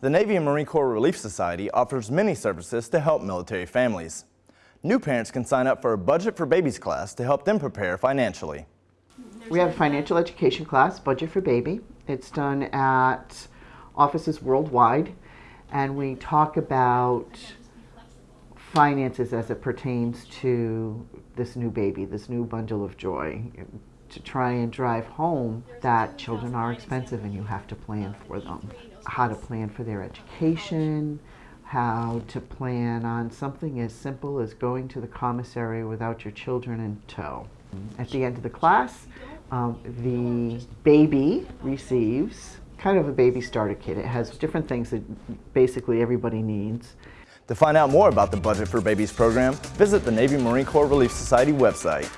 The Navy and Marine Corps Relief Society offers many services to help military families. New parents can sign up for a Budget for Babies class to help them prepare financially. We have a financial education class, Budget for Baby. It's done at offices worldwide, and we talk about finances as it pertains to this new baby, this new bundle of joy, to try and drive home that children are expensive and you have to plan for them. How to plan for their education, how to plan on something as simple as going to the commissary without your children in tow. At the end of the class, um, the baby receives kind of a baby starter kit. It has different things that basically everybody needs. To find out more about the Budget for Babies program, visit the Navy Marine Corps Relief Society website.